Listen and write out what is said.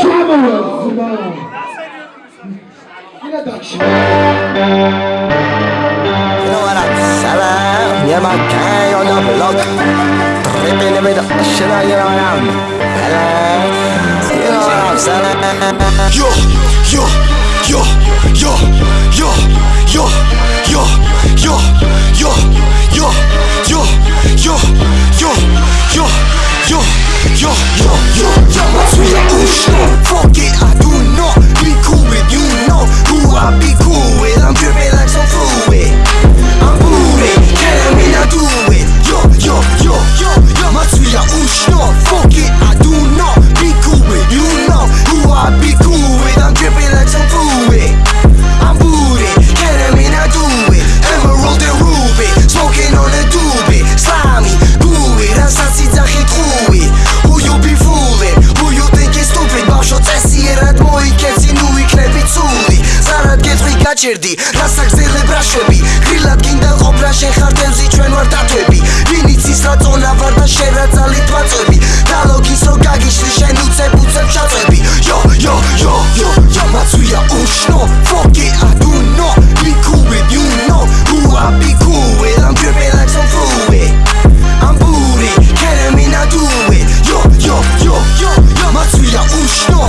Samuel Zuma. Introduction. Salam, yeah, my gang on the block. Tripping in the ocean, you know what I'm Hello, you know what I'm saying? Yo, yo, yo, გაჭერდი რასაგზელებ რა შვები გრილად გინდა ყოფნა შენ ხარ თევზი ჩვენ ვარ დათვები. ვინ იცის რა წონა ვარ და შენ რა ძალით ვაწვევი დალოგის რო გაგიშლი შენ უცებ უცებ შაწვევი იო იო იო იო გამაცვია უშნო ფოკი ადუნო. ლიკუე დიუნო უა ბიკუე ლამჯერე like some fluid I'm booty, can't mean I do it Yo, yo, yo, yo, yo, მაცვია უშნო